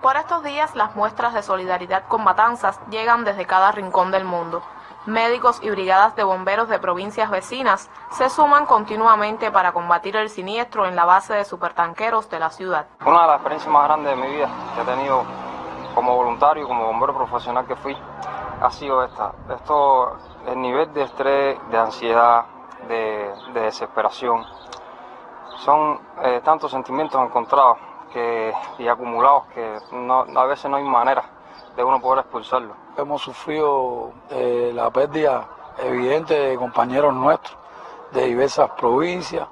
Por estos días, las muestras de solidaridad con Matanzas llegan desde cada rincón del mundo. Médicos y brigadas de bomberos de provincias vecinas se suman continuamente para combatir el siniestro en la base de supertanqueros de la ciudad. Una de las experiencias más grandes de mi vida que he tenido como voluntario, como bombero profesional que fui, ha sido esta. Esto, el nivel de estrés, de ansiedad, de, desesperación, son eh, tantos sentimientos encontrados que, y acumulados que no, a veces no hay manera de uno poder expulsarlo. Hemos sufrido eh, la pérdida evidente de compañeros nuestros de diversas provincias,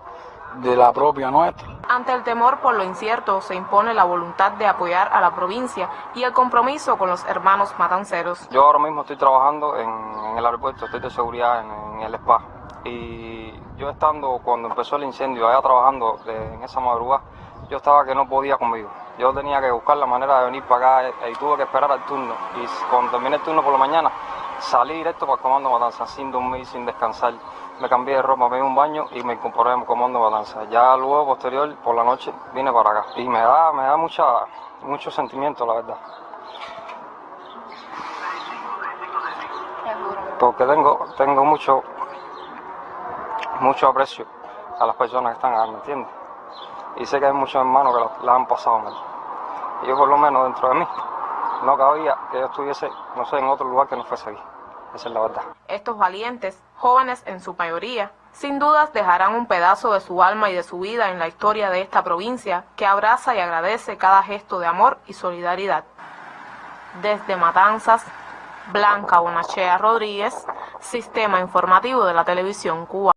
de la propia nuestra. Ante el temor por lo incierto se impone la voluntad de apoyar a la provincia y el compromiso con los hermanos matanceros. Yo ahora mismo estoy trabajando en, en el aeropuerto, estoy de seguridad en, en, el spa y yo estando cuando empezó el incendio allá trabajando de, en esa madrugada yo estaba que no podía conmigo. Yo tenía que buscar la manera de venir para acá y tuve que esperar al turno. Y cuando terminé el turno por la mañana, salí directo para el comando Matanza, sin dormir, sin descansar. Me cambié de ropa, me di un baño y me incorporé en el comando Matanza. Ya luego, posterior, por la noche, vine para acá. Y me da, me da mucha, mucho sentimiento, la verdad. Porque tengo, tengo mucho, mucho aprecio a las personas que están acá, ¿me? Y sé que hay muchos hermanos que la han pasado mal. Yo por lo menos dentro de mí no cabía que yo estuviese, no sé, en otro lugar que no fuese aquí. Esa es la verdad. Estos valientes, jóvenes en su mayoría, sin dudas dejarán un pedazo de su alma y de su vida en la historia de esta provincia que abraza y agradece cada gesto de amor y solidaridad. Desde Matanzas, Blanca Bonachea Rodríguez, Sistema Informativo de la Televisión Cuba.